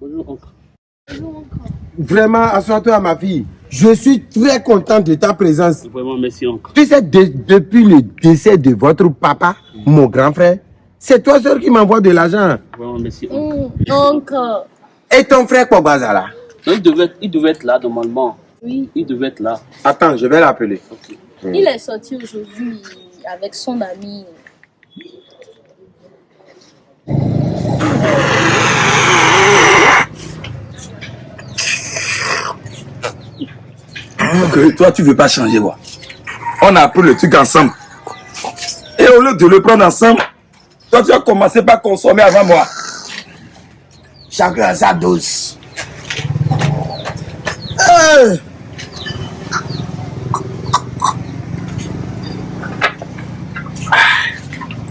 Bonjour, oncle. Bonjour, oncle. Vraiment, assois-toi, ma fille. Je suis très content de ta présence. Vraiment, merci, oncle. Tu sais, de- depuis le décès de votre papa, mon grand frère, c'est toi seul qui m'envoie de l'argent. Vraiment, merci, oncle. Hum, oncle. Et ton frère Non, il devait, être- il devait être là, normalement. Oui. Il devait être là. Attends, je vais l'appeler. Il est sorti aujourd'hui avec son ami. Que toi, tu veux pas changer, quoi. On a pris le truc ensemble. Et au lieu de le prendre ensemble, toi, tu as commencé par consommer avant moi. Chacun a sa dose. Hey!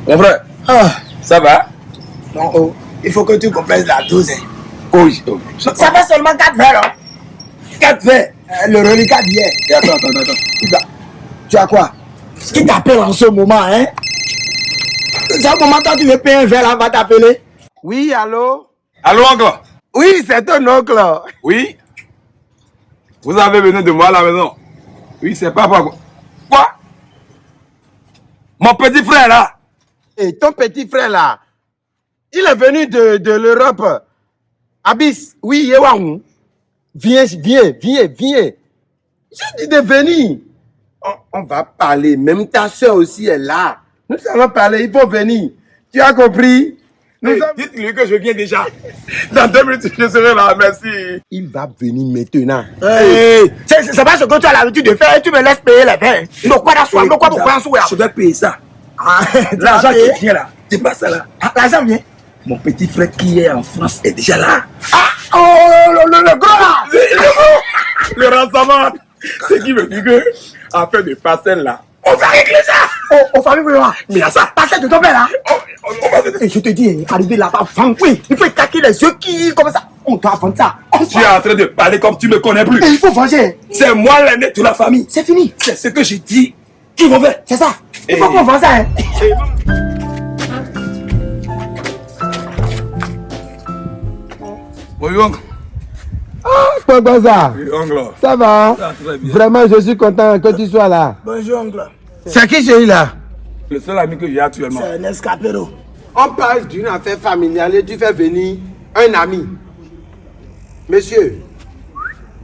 Mon frère, ça va? Non, oh, il faut que tu complètes la dose. hein. Oui. oh. Ça fait seulement 4 verres. Hein? 4 verres. Euh, le reliquat d'hier. Et Attends, attends, attends. Tu as- quoi? Qui t'appelle en ce moment, hein? C'est un moment quand tu veux payer un verre, là, va t'appeler. Oui, allô? Allô, oncle? Oui, c'est ton oncle. Oui Vous avez venu de moi à la maison Oui, c'est pas quoi. Quoi? Mon petit frère là Et ton petit frère là, il est venu de, de l'Europe. Abyss, oui, Yewang. Viens, viens, viens, viens. J'ai dit de venir. On, on va parler. Même ta soeur aussi est là. Nous allons parler, il faut venir. Tu as compris? Hey, Dites-lui que je viens déjà. Dans deux minutes, je serai là. Merci. Il va venir maintenant. Hey, c'est c'est pas ce que tu as l'habitude de faire. Tu me laisses payer les verres. Donc, quoi d'asseoir, donc, quoi de quoi d'asseoir Je vais payer ça. Ah, L'argent qui vient là, c'est pas ça là. Ah, L'argent vient. Mon petit frère qui est en France est déjà là. Ah, oh, le, le, le gros Le ransomment. C'est qui me dit que, en fait de parcelle là, On va régler ça. Oh, oh, famille, oui, mais il y a ça. Passez de ton père là. On, on- on va Et je te dis, arrivé là-bas, vendre, oui, il faut étaquer les yeux qui, comme ça. On doit vendre ça. On Tu es en train de parler comme tu me connais plus. Et il faut venger. C'est moi l'aîné de la famille. C'est fini. C'est ce que j'ai dit. Qui vont faire? C'est ça. Il faut Et- qu'on vende ça. Hein. Oui, oncle. Pogbaza, Oui, oncle. ça va Ça, très bien. Vraiment, je suis content que tu sois là. Bonjour, oncle. C'est qui celui-là? Le seul ami que j'ai actuellement. C'est un escapero. On parle d'une affaire familiale et tu fais venir un ami. Monsieur,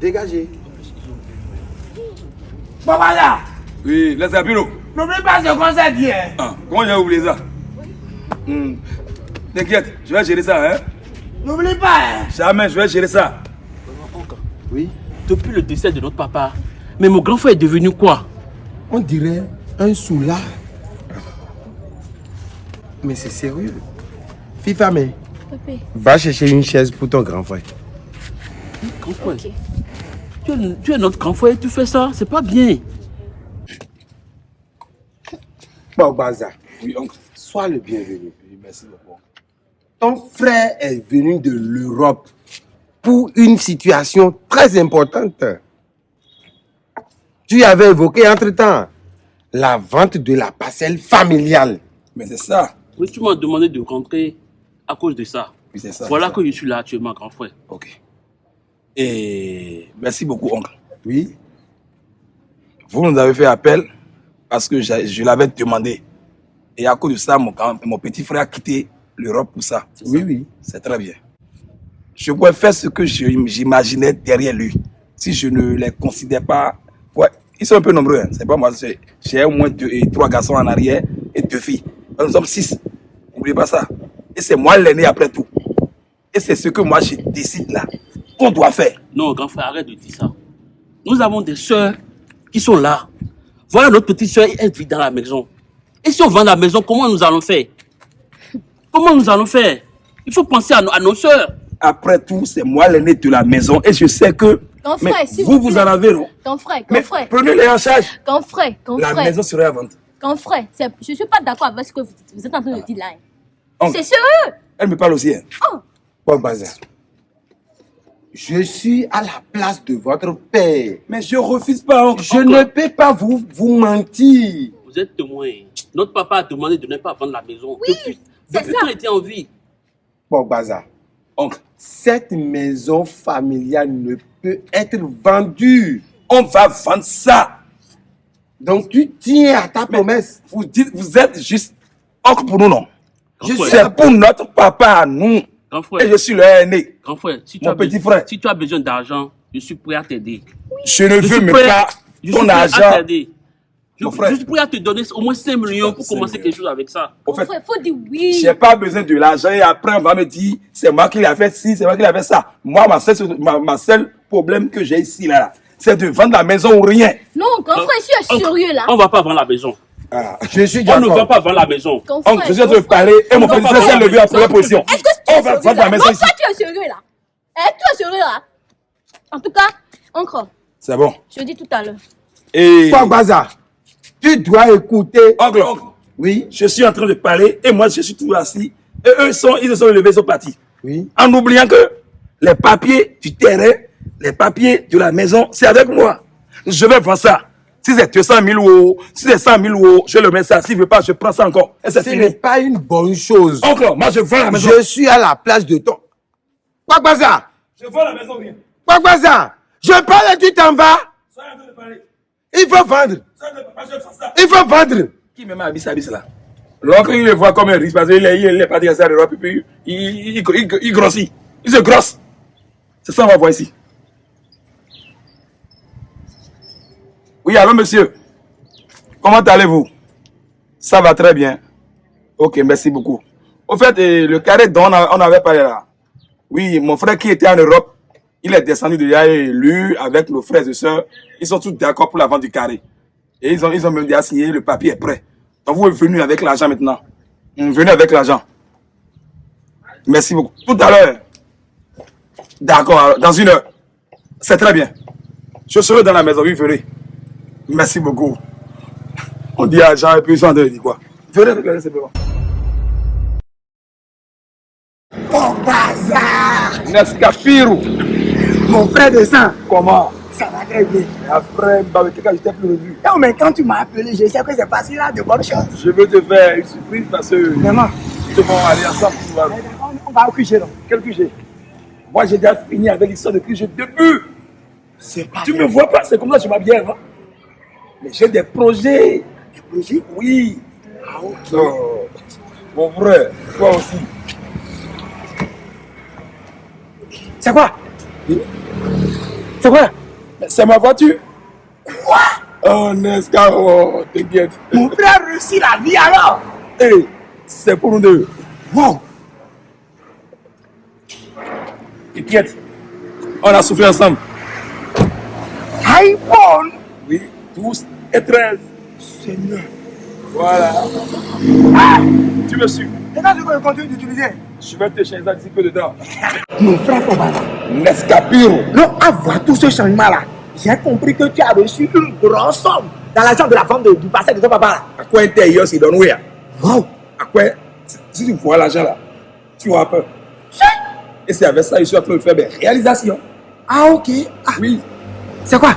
dégagez. Papa là, Oui, un bureau. n'oublie pas ce qu'on s'est dit. Hein. Ah, comment j'ai oublié ça? Hmm. T'inquiète, je vais gérer ça, hein. N'oublie pas. Hein. Jamais, je vais gérer ça. Oui, Depuis le décès de notre papa, mais mon grand frère est devenu quoi? On dirait un soulard. Mais c'est sérieux. FIFA, mais va chercher une chaise pour ton grand frère. Grand frère. Tu, es, tu es notre grand frère, tu fais ça, c'est pas bien. Pogbaza, Oui, oncle. sois le bienvenu. Oui, merci beaucoup. Ton frère est venu de l'Europe pour une situation très importante. Tu avais évoqué entre-temps la vente de la parcelle familiale. Mais c'est ça. Oui, tu m'as demandé de rentrer à cause de ça. Oui, c'est ça. voilà ça. que je suis là actuellement, grand frère. Ok. Et merci beaucoup, oncle. Oui. Vous nous avez fait appel parce que je l'avais demandé. Et à cause de ça, mon petit frère a quitté l'Europe pour ça. Oui, oui. C'est très bien. Je pourrais faire ce que j'imaginais derrière lui. Si je ne les considère pas. Ils sont un peu nombreux. hein. C'est pas moi. J'ai au moins deux, trois garçons en arrière et deux filles. Nous sommes six. N'oubliez pas ça. Et c'est moi l'aîné après tout. Et c'est ce que moi je décide là. Qu'on doit faire. Non, grand frère, arrête de dire ça. Nous avons des sœurs qui sont là. Voilà notre petite sœur, elle vit dans la maison. Et si on vend la maison, comment nous allons faire? Comment nous allons faire? Il faut penser à à nos sœurs. Après tout, c'est moi l'aîné de la maison. Et je sais que. Mais frère, vous, vous en avez, non? Grand frère, Mais frère, prenez-les en charge. grand frère, La frère, maison serait à vendre. grand frère. Je suis pas d'accord avec ce que vous, vous êtes en train de dire là. hein. C'est sérieux. Elle me parle aussi. hein. Pogbaza, je suis à la place de votre père. Mais je refuse pas. oncle. Je ne peux pas vous, vous mentir. Vous êtes témoins. Notre papa a demandé de ne pas vendre la maison. depuis c'est depuis ça. qu'on était en vie. Pogbaza, Oncle, Cette maison familiale ne peut être vendue. on va vendre ça. Donc tu tiens à ta promesse. Vous dites, vous êtes juste oncle pour nous, non? C'est pour notre papa à nous. grand Et je suis le aîné. grand frère, si tu, Mon as petit besoin- frère. si tu as besoin d'argent, je suis prêt à t'aider. Je ne Je veux suis même prêt, pas je suis ton argent. Je, prêt à te donner au moins 5 millions pour commencer millions. quelque chose avec ça. Au fait, Frère, faut dire oui. j'ai pas besoin de l'argent et après on va me dire c'est moi qui l'ai fait ci, c'est moi qui l'ai fait ça. Moi, ma seule, ma, ma seule problème que j'ai ici, là, là, c'est de vendre la maison ou rien. Non, grand frère, je suis sérieux là. On va pas vendre la maison. Ah. Je suis On ne va pas vendre la maison. Frère, je suis en train de parler et mon On va frère s'est vendre levé la en première maison. position. Est-ce que tu On es va sérieux vendre la là? maison Non, toi, tu es sérieux là? Eh, tu es sérieux là? En tout cas, encore, C'est bon. je dis tout à l'heure. Et. Toi, Baza, tu dois écouter. Oncle, oncle, Oui, je suis en train de parler et moi je suis toujours assis. Et eux, sont, ils se sont levés, ils sont partis. oui. En oubliant que les papiers du terrain, les papiers de la maison, c'est avec moi. Je vais vendre ça. Si c'est 200 000 euros, si c'est 100 000 euros, je le mets ça. S'il ne veut pas, je prends ça encore. Et Ce n'est pas une bonne chose. Oncle, moi je vends la maison. Je suis à la place de ton. Kwakbaza, Je vends la maison, bien. Kwakbaza, je parle et tu t'en vas. Soyez en train de parler. Il faut vendre. Ça. Il faut vendre. Qui me met à bis là L'oncle, il le voit comme un risque parce qu'il est, il est parti à ça et puis il, il, il, grossit. Il se grosse. C'est ça, on va voir ici. Oui, allô, monsieur. Comment allez-vous? Ça va très bien. Ok, merci beaucoup. Au fait, euh, le carré dont on, a- on avait parlé là. Oui, mon frère qui était en Europe, il est descendu de là et lui, avec nos frères et sœurs, ils sont tous d'accord pour la vente du carré. Et ils ont, ils ont même déjà signé, le papier est prêt. Donc vous êtes venu avec l'argent maintenant. Hum, Venez avec l'argent. Merci beaucoup. Tout à l'heure. D'accord, dans une heure. C'est très bien. Je serai dans la maison, oui, venez. Merci beaucoup. On dit argent et puis ils sont en train de dire quoi. Venez avec l'argent simplement. Oh, bazar Nescafirou. Mon frère de sang, Comment? Ça va très bien. Après, je t'ai plus revu. Non, mais quand tu m'as appelé, je sais que c'est passé là de bonnes choses. Je veux te faire une surprise parce que Vraiment. nous devons aller ensemble. pour voir. On va au QG, non Quel QG Moi, j'ai déjà fini avec l'histoire de QG depuis. C'est pas Tu me vois pas, c'est comme ça que je m'habille avant. Mais j'ai des projets. Des projets? Oui. Ah, ok. Oh, mon frère, toi aussi. C'est quoi? C'est quoi? C'est ma voiture. Quoi? Oh, Nesca, oh, t'inquiète. Mon frère réussit la vie alors Hey, c'est pour nous deux. Wow T'inquiète. On a souffert ensemble. iPhone Oui, 12 et 13. Seigneur. Voilà. Tu me suis. Et quand je continue d'utiliser? Je vais te changer un petit peu dedans. Mon frère Kobala, Nescapiro. non, à voir tout ce changement-là, j'ai compris que tu as reçu une grosse somme dans l'argent de la vente de- du passé de ton papa là. À quoi intérieur, c'est dans où Wow À quoi Si tu vois l'argent là, tu auras peur. Et c'est avec ça que je suis en train de faire des réalisations. Ah ok. Ah, Oui. c'est quoi?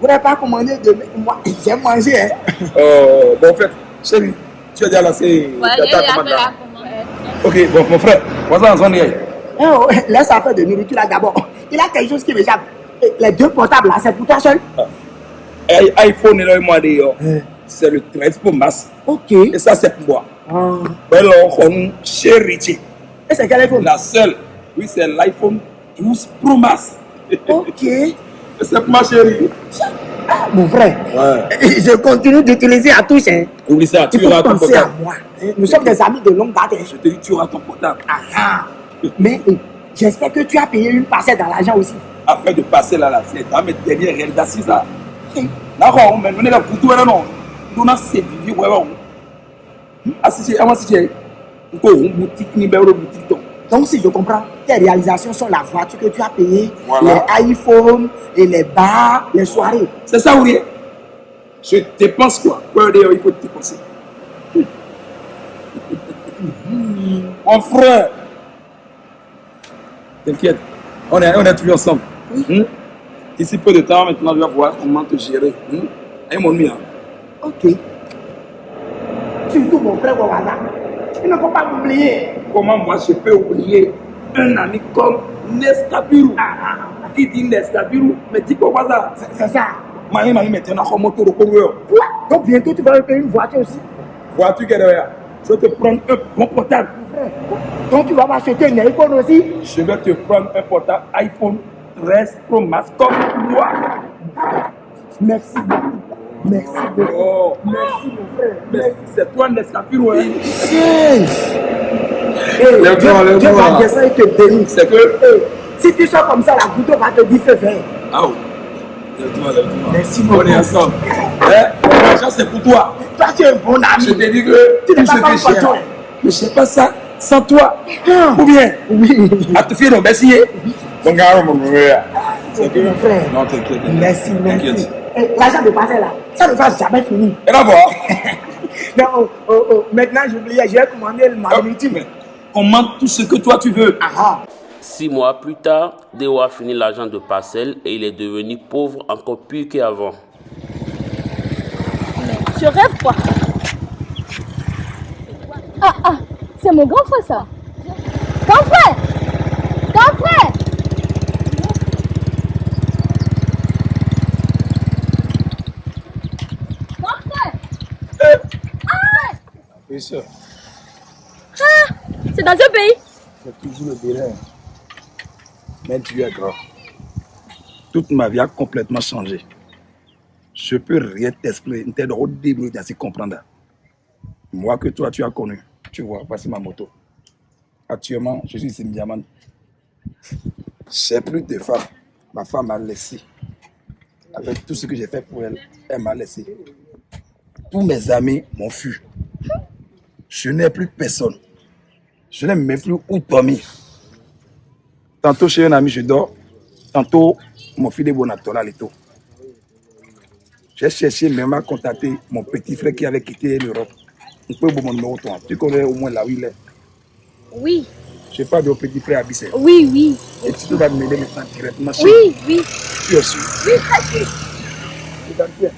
Vous n'avez pas commandé de moi J'ai mangé hein. Euh, bon, en fait, chérie, tu as déjà lancé Ouais, ta- commande là. Ok, bon, mon frère, voilà en zone hier. Eh oh, laisse affaire de nourriture là d'abord. Il a quelque chose qui m'échappe. Les deux portables là, c'est pour toi seul I- iPhone est là, moi, d'ailleurs. C'est le 13 Pro Max. Ok. Et ça, c'est pour moi. Ah. Ben, on chérie. Et c'est quel iPhone? La seule, oui, c'est l'iPhone 12 Pro Max. Et Ok. c'est pour ma chérie. Ah, mon frère, Ouais. je continue d'utiliser à touche. Hein. Oublie ça, tu auras ton penser à portable. moi. hein. Nous sommes des amis de longue date. hein. Je te dis, tu auras ton portable. Ah, ah. Mais euh, j'espère que tu as payé une parcelle dans l'argent aussi. Afin de passer là, là, c'est dans mes dernières réalisations, ça. D'accord, mais on est là pour tout, non. Nous, ces vidéos, ouais, ouais. Ah, es, ah, moi, si. Encore une boutique, ni belle boutique, donc. Donc, si je comprends, tes réalisations sont la voiture que tu as payée, Voilà. les iPhones et les bars, les soirées. C'est ça ou rien? Je dépense quoi? Quoi d'ailleurs il faut dépenser Mon frère T'inquiète, on est, on est toujours ensemble. Hmm? D'ici peu de temps, maintenant, je vais voir comment te gérer. Hmm? Et mon ami, hein. Ok. Surtout mon frère Wawaza. Il ne faut pas m'oublier. comment moi je peux oublier un ami comme Nestabiru? Qui dit Nestabiru, mais pourquoi ça C'est- ça. Mani mani maintenant comme moto de coureur. Quoi Donc bientôt tu vas me payer une voiture aussi. Vois-tu qu'elle est là Je vais te prendre un bon portable. Frère, Donc tu vas m'acheter un iPhone aussi. Je vais te prendre un portable iPhone 13 Pro Max comme moi. Merci beaucoup. Merci beaucoup. Oh, Merci mon frère. mais c'est toi. Hein? Hey, Dieu. Dieu va descendre et te bénir. C'est que. Hey, si tu sors comme ça, la goutte va te dire fais faire. Ah. Lève-toi, lève-toi. Merci On est beaucoup. ensemble. Hein? L'argent c'est pour toi. Toi, tu es un bon Je ami. te dis que Tu tout pas ce que j'ai, mais je sais pas ça sans toi. Ah. Ou bien, Oui. à te faire nos messieurs. Mon gars, mon frère. C'est que. Mon frère. Non, t'inquiète. Merci, merci. T'inquiète. Eh, L'argent de passer là, ça ne va jamais finir. Et voir. Non, oh, oh, oh, maintenant j'oubliais, j'ai commandé le Ah, marmite. mais Commande tout ce que toi tu veux. Ah ah. Six mois plus tard, Deo a fini l'argent de parcelle et il est devenu pauvre encore plus qu'avant. Je rêve quoi Ah ah, c'est mon grand frère ça. Grand frère Grand frère Grand frère Oui, sûr. Ah C'est dans ce pays C'est toujours le Bénin. Mais tu es grand. Toute ma vie a complètement changé. Je peux rien t'expliquer. T'es au début de comprendre. Moi que toi, tu as connu. Tu vois, voici ma moto. Actuellement, je suis ici Diamant. J'ai plus de femme. Ma femme m'a laissé. Avec tout ce que j'ai fait pour elle, elle m'a laissé. Tous mes amis m'ont fui. Je n'ai plus personne. Je n'ai même plus où dormir. Tantôt chez un ami, je dors. Tantôt, mon fils est bon à Tola, Leto. J'ai cherché, mais m'a contacté mon petit frère qui avait quitté l'Europe. On peut mon numéro toi. Tu connais au moins là où il est. Oui, Je parle de petit frère Abissé. oui, oui. Et tu vas m'aider maintenant directement chez Oui, oui. Tu es sûr? Oui, très sûr. Regarde bien.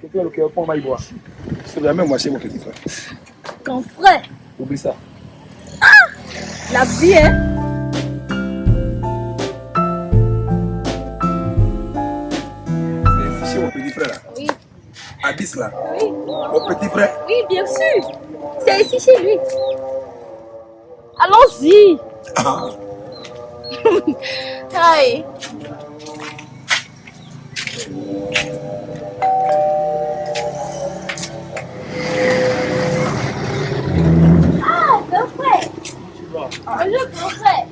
Quelqu'un le cœur, on va y. C'est jamais moi chez mon petit frère. Grand frère, Oublie ça. la vie, hein C'est mon petit frère là. Oui, Abyss là. oui. Mon petit frère. Oui, bien sûr. C'est ici chez lui. Allons-y. Ah. Aïe. Ah, grand frère. Bonjour, grand frère.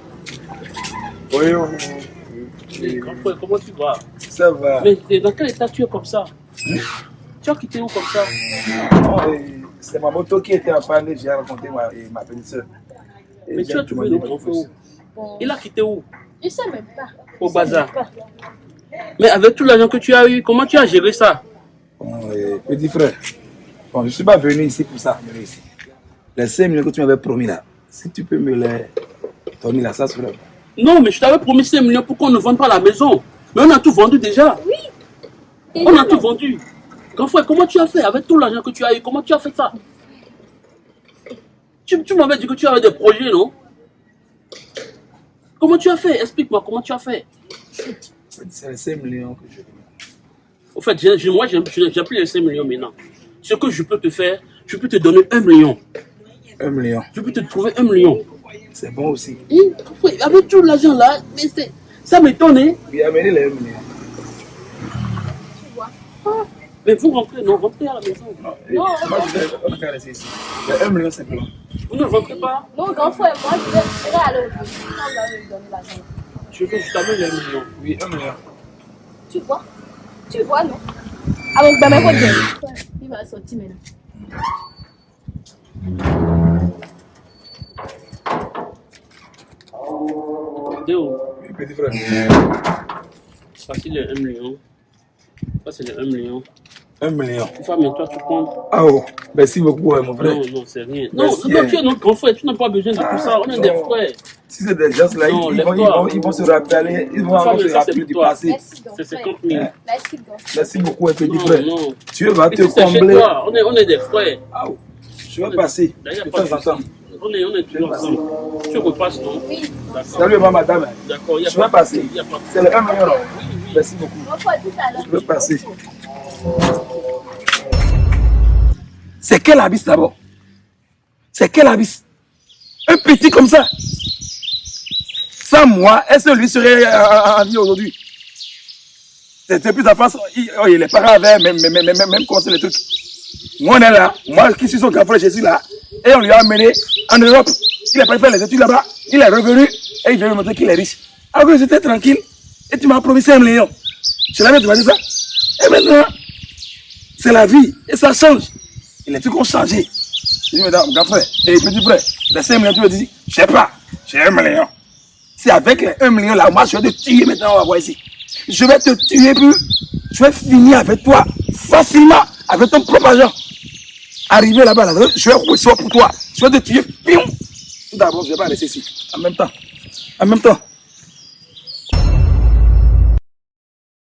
Oui, oui. Grand frère, comment tu vas? Ça va. Mais dans quel état tu es comme ça? Tu as quitté où comme ça Non, C'est ma moto qui était en panne, j'ai rencontré ma, ma petite soeur. Mais tu as trouvé le grand Bon, Il a quitté où je sais même pas. Au bazar. pas. Mais avec tout l'argent que tu as eu, comment tu as géré ça Bon, petit frère, bon, je ne suis pas venu ici pour ça. ici. Les 5 millions que tu m'avais promis là, si tu peux me les donner là, ça serait. Non, mais je t'avais promis 5 millions pour qu'on ne vende pas la maison. Mais on a tout vendu déjà. Et On a tout vendu. Grand frère, comment tu as fait avec tout l'argent que tu as eu? Comment tu as fait ça? Tu, tu m'avais dit que tu avais des projets, non? Comment tu as fait? Explique-moi comment tu as fait? C'est les 5 millions que je veux. Au fait, moi, j'ai plus les 5 millions maintenant. Ce que je peux te faire, je peux te donner 1 million. 1 million, Je peux te trouver 1 million. c'est bon aussi. Et, avec tout l'argent là, mais c'est- ça m'étonne. Hein? Puis amenez les 1 million. Mais vous rentrez, non, rentrez à la maison. Non, et moi, je vais, va rester ici. Les 1 million simplement. Vous ne rentrez pas. Non, grand frère, moi, je vais, je vais aller au bout. Quand vous allez me donner l'argent. Je veux je t'amène 1 million. Oui, 1 million. Tu vois? Tu vois, non? Ah, donc, ben, mais quoi, bien. Il va sortir maintenant. Déo, Oui, petit frère. ça c'est les 1 million. Ça c'est les 1 million. 1 million. Femme, et toi tu prends. Ah oh, merci beaucoup, hein, mon frère. Non, non, c'est rien. Non, Merci, non, hein. tu es notre grand frère, tu n'as pas besoin de tout ça. On est des frères. Si c'est des gens là, ils, ils vont, ils, lève-toi. vont, ils vont se rappeler, ils vont se rappeler du toi. passé. Merci, grand C'est frère. 50 000. Merci, grand frère. Merci beaucoup, hein, petit Non, frère. non. Tu vas te combler. On est, on est des frères. Ah, oh, je vais passer D'ailleurs, de pas temps. On est, on est toujours ensemble. Tu repasses, non? Oui. Salut, madame. D'accord, il y a Je vais pas passer. il y a pas de C'est le 1 million. là. Merci beaucoup. Je vais passer. C'est quel abysse d'abord? C'est quel abysse? Un petit comme ça. Sans moi, est-ce que lui serait euh, en vie aujourd'hui? C'est depuis sa face, il, oh, les parents avaient même, même, même, même, commencé les trucs. Moi, on est là, moi qui suis son grand frère, je suis là, et on lui a amené en Europe. Il a pas fait les études là-bas, il est revenu, et il vient me montrer qu'il est riche. Alors j'étais tranquille, et tu m'as promis 5 millions. Je l'avais demandé ça? Et maintenant, c'est la vie, et ça change. Les trucs ont changé. Je dis, madame, grand frère, et petit frère, les 5 millions, tu me dis, je sais pas, j'ai 1 million. C'est avec les 1 million là, moi je vais te tuer maintenant, on va voir ici. Je vais te tuer, puis je vais finir avec toi facilement, avec ton propre argent. Arrivé là-bas, là, je vais recevoir pour toi. Je vais te tuer, pion. Tout d'abord, je vais pas laisser ici. En même temps. En même temps.